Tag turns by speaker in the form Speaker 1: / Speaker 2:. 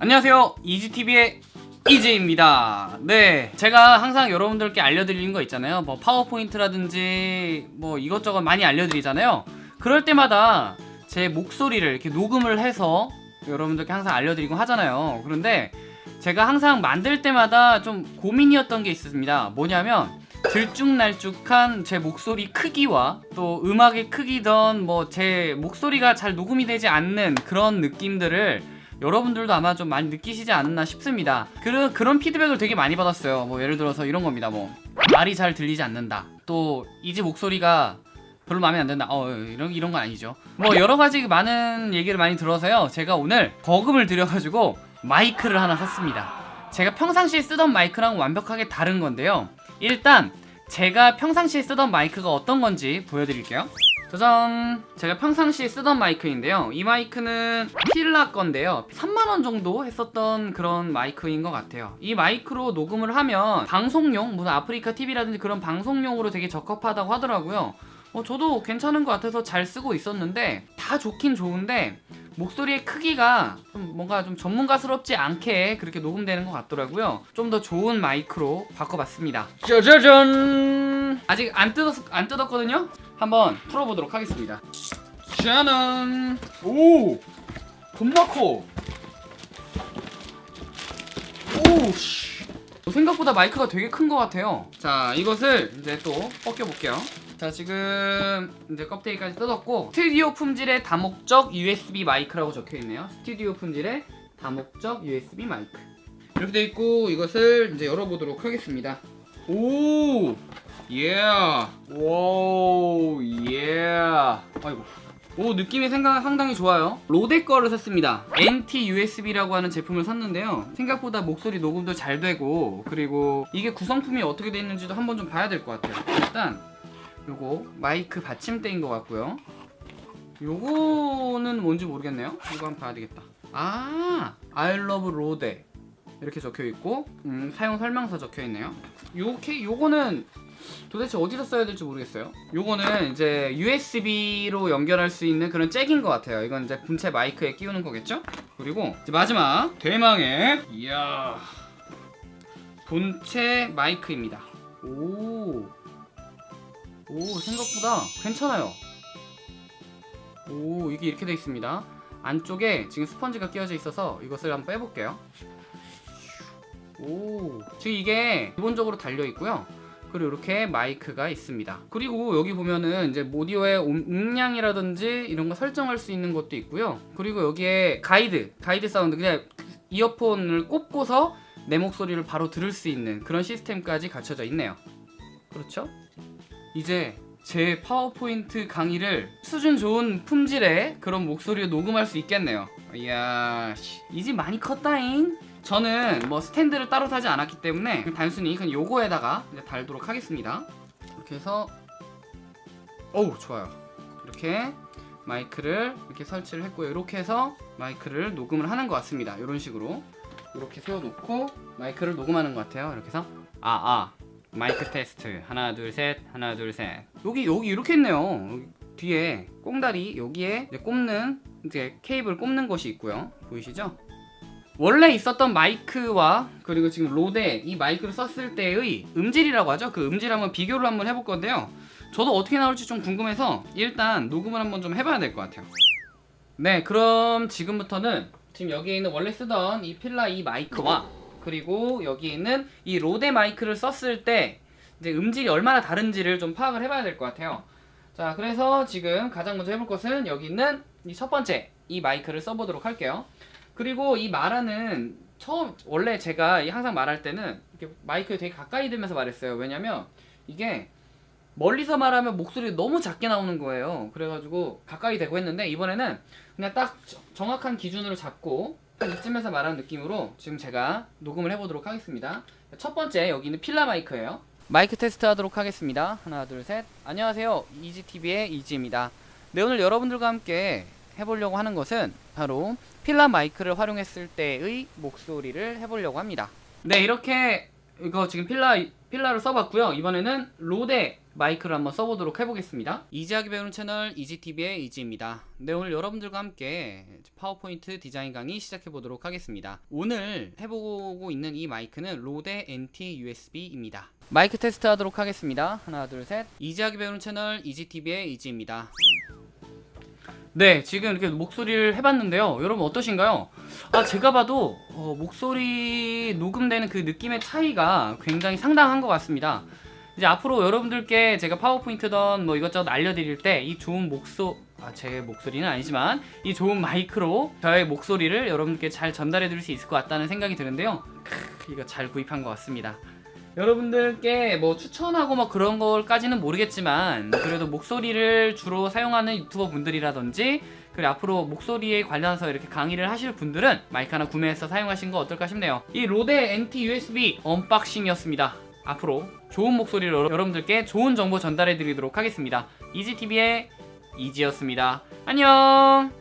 Speaker 1: 안녕하세요. 이지TV의 이지입니다. 네 제가 항상 여러분들께 알려드리는 거 있잖아요. 뭐 파워포인트라든지 뭐 이것저것 많이 알려드리잖아요. 그럴 때마다 제 목소리를 이렇게 녹음을 해서 여러분들께 항상 알려드리고 하잖아요. 그런데 제가 항상 만들 때마다 좀 고민이었던 게 있습니다. 뭐냐면 들쭉날쭉한 제 목소리 크기와 또 음악의 크기든 뭐제 목소리가 잘 녹음이 되지 않는 그런 느낌들을 여러분들도 아마 좀 많이 느끼시지 않았나 싶습니다. 그런, 그런 피드백을 되게 많이 받았어요. 뭐 예를 들어서 이런 겁니다. 뭐 말이 잘 들리지 않는다. 또 이제 목소리가 별로 마음에 안 든다. 어 이런, 이런 건 아니죠. 뭐 여러 가지 많은 얘기를 많이 들어서요. 제가 오늘 거금을 들여가지고 마이크를 하나 샀습니다. 제가 평상시에 쓰던 마이크랑 완벽하게 다른 건데요. 일단 제가 평상시에 쓰던 마이크가 어떤 건지 보여드릴게요 짜잔. 제가 평상시에 쓰던 마이크인데요. 이 마이크는 필라 건데요. 3만원 정도 했었던 그런 마이크인 것 같아요. 이 마이크로 녹음을 하면 방송용 무슨 아프리카 TV라든지 그런 방송용으로 되게 적합하다고 하더라고요. 어, 저도 괜찮은 것 같아서 잘 쓰고 있었는데 다 좋긴 좋은데 목소리의 크기가 좀 뭔가 좀 전문가스럽지 않게 그렇게 녹음되는 것 같더라고요. 좀 더 좋은 마이크로 바꿔봤습니다. 짜자잔 아직 안, 뜯었, 안 뜯었거든요? 한번 풀어보도록 하겠습니다. 짜잔 오! 겁나 커 오씨. 생각보다 마이크가 되게 큰 것 같아요. 자 이것을 이제 또 벗겨볼게요. 자 지금 이제 껍데기까지 뜯었고 스튜디오 품질의 다목적 USB 마이크라고 적혀있네요. 스튜디오 품질의 다목적 USB 마이크. 이렇게 돼 있고 이것을 이제 열어보도록 하겠습니다. 오 예. 오, 예. 아이고. 오, 느낌이 생각 상당히 좋아요. 로데 거를 샀습니다. NT USB라고 하는 제품을 샀는데요. 생각보다 목소리 녹음도 잘 되고, 그리고 이게 구성품이 어떻게 돼 있는지도 한번 좀 봐야 될 것 같아요. 일단, 요거 마이크 받침대인 것 같고요. 요거는 뭔지 모르겠네요. 이거 한번 봐야 되겠다. 아, I love 로데. 이렇게 적혀 있고, 음, 사용 설명서 적혀 있네요. 요케 요거는 도대체 어디서 써야 될지 모르겠어요. 요거는 이제 USB로 연결할 수 있는 그런 잭인 것 같아요. 이건 이제 본체 마이크에 끼우는 거겠죠? 그리고 마지막 대망의 이야 본체 마이크입니다. 오, 오 생각보다 괜찮아요. 오 이게 이렇게 돼 있습니다. 안쪽에 지금 스펀지가 끼워져 있어서 이것을 한번 빼볼게요 오. 지금 이게 기본적으로 달려 있고요. 그리고 이렇게 마이크가 있습니다. 그리고 여기 보면은 이제 오디오의 음량이라든지 이런 거 설정할 수 있는 것도 있고요. 그리고 여기에 가이드 가이드 사운드 그냥 이어폰을 꼽고서 내 목소리를 바로 들을 수 있는 그런 시스템까지 갖춰져 있네요. 그렇죠? 이제 제 파워포인트 강의를 수준 좋은 품질의 그런 목소리로 녹음할 수 있겠네요. 이야 이집 많이 컸다잉 저는 뭐 스탠드를 따로 사지 않았기 때문에 단순히 그냥 요거에다가 달도록 하겠습니다. 이렇게 해서 어우 좋아요. 이렇게 마이크를 이렇게 설치를 했고요. 이렇게 해서 마이크를 녹음을 하는 것 같습니다. 이런 식으로. 이렇게 세워놓고 마이크를 녹음하는 것 같아요. 이렇게 해서 아아 아, 마이크 테스트. 하나 둘 셋. 하나 둘 셋. 여기 여기 이렇게 했네요. 여기 뒤에 꽁다리 여기에 이제 꼽는 이제 케이블 꼽는 것이 있고요. 보이시죠 원래 있었던 마이크와 그리고 지금 로데 이 마이크를 썼을 때의 음질이라고 하죠. 그 음질 한번 비교를 한번 해볼 건데요. 저도 어떻게 나올지 좀 궁금해서 일단 녹음을 한번 좀 해봐야 될 것 같아요. 네 그럼 지금부터는 지금 여기에 있는 원래 쓰던 이 필라 이 마이크와 그리고 여기 있는 이 로데 마이크를 썼을 때 이제 음질이 얼마나 다른지를 좀 파악을 해봐야 될 것 같아요. 자 그래서 지금 가장 먼저 해볼 것은 여기 있는 이 첫 번째 이 마이크를 써보도록 할게요 그리고 이 말하는 처음 원래 제가 항상 말할 때는 이렇게 마이크에 되게 가까이 들면서 말했어요. 왜냐면 이게 멀리서 말하면 목소리 너무 작게 나오는 거예요. 그래가지고 가까이 대고 했는데 이번에는 그냥 딱 정확한 기준으로 잡고 이쯤에서 말하는 느낌으로 지금 제가 녹음을 해보도록 하겠습니다. 첫 번째 여기는 필라 마이크예요. 마이크 테스트 하도록 하겠습니다. 하나 둘 셋. 안녕하세요. 이지TV의 이지입니다. 네 오늘 여러분들과 함께 해보려고 하는 것은 바로 필라 마이크를 활용했을 때의 목소리를 해보려고 합니다 네 이렇게 이거 지금 필라 필라를 써봤고요 이번에는 RODE 마이크를 한번 써보도록 해보겠습니다. easy하게 배우는 채널 이지TV의 이지입니다. 네, 오늘 여러분들과 함께 파워포인트 디자인 강의 시작해보도록 하겠습니다. 오늘 해보고 있는 이 마이크는 RODE NT USB입니다. 마이크 테스트 하도록 하겠습니다. 하나, 둘, 셋. easy하게 배우는 채널 이지TV의 이지입니다. 네, 지금 이렇게 목소리를 해봤는데요. 여러분 어떠신가요? 아, 제가 봐도 어, 목소리 녹음되는 그 느낌의 차이가 굉장히 상당한 것 같습니다. 이제 앞으로 여러분들께 제가 파워포인트던 뭐 이것저것 알려드릴 때 이 좋은 목소 아, 제 목소리는 아니지만 이 좋은 마이크로 저의 목소리를 여러분께 잘 전달해 드릴 수 있을 것 같다는 생각이 드는데요. 크, 이거 잘 구입한 것 같습니다. 여러분들께 뭐 추천하고 뭐 그런 걸까지는 모르겠지만 그래도 목소리를 주로 사용하는 유튜버 분들이라든지 그리고 앞으로 목소리에 관련해서 이렇게 강의를 하실 분들은 마이크 하나 구매해서 사용하신 거 어떨까 싶네요. 이 RODE NT USB unboxing이었습니다. 앞으로 좋은 목소리로 여러분들께 좋은 정보 전달해 드리도록 하겠습니다. 이지TV의 이지였습니다. 안녕